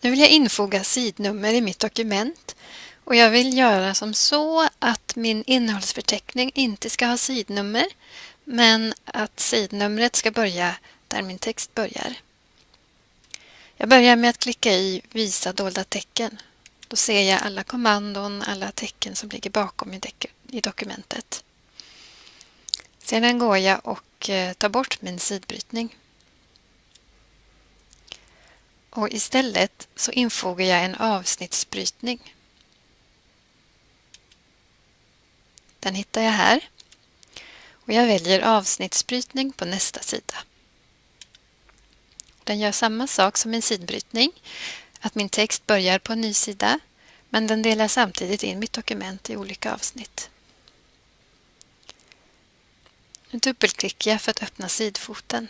Nu vill jag infoga sidnummer i mitt dokument och jag vill göra som så att min innehållsförteckning inte ska ha sidnummer men att sidnumret ska börja där min text börjar. Jag börjar med att klicka i Visa dolda tecken. Då ser jag alla kommandon, alla tecken som ligger bakom i dokumentet. Sedan går jag och eh, tar bort min sidbrytning. Och istället så infogar jag en avsnittsbrytning. Den hittar jag här. Och jag väljer avsnittsbrytning på nästa sida. Den gör samma sak som en sidbrytning, att min text börjar på en ny sida, men den delar samtidigt in mitt dokument i olika avsnitt. Nu dubbelklickar jag för att öppna sidfoten.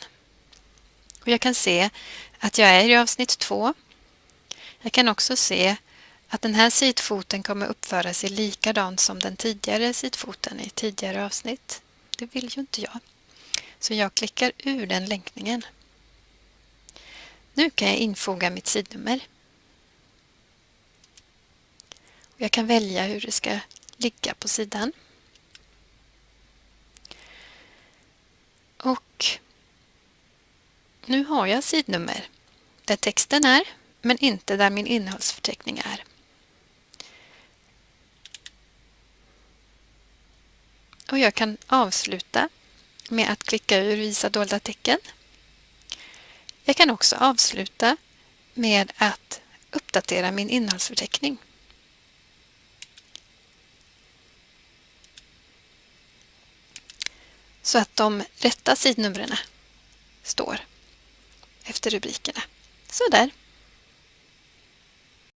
Och jag kan se att jag är i avsnitt 2. Jag kan också se att den här sidfoten kommer uppföra sig likadant som den tidigare sidfoten i tidigare avsnitt. Det vill ju inte jag. Så jag klickar ur den länkningen. Nu kan jag infoga mitt sidnummer. Jag kan välja hur det ska ligga på sidan. Och nu har jag sidnummer där texten är men inte där min innehållsförteckning är. Och jag kan avsluta med att klicka ur Visa dolda tecken. Jag kan också avsluta med att uppdatera min innehållsförteckning. Så att de rätta sidnumren står efter rubrikerna. Så där.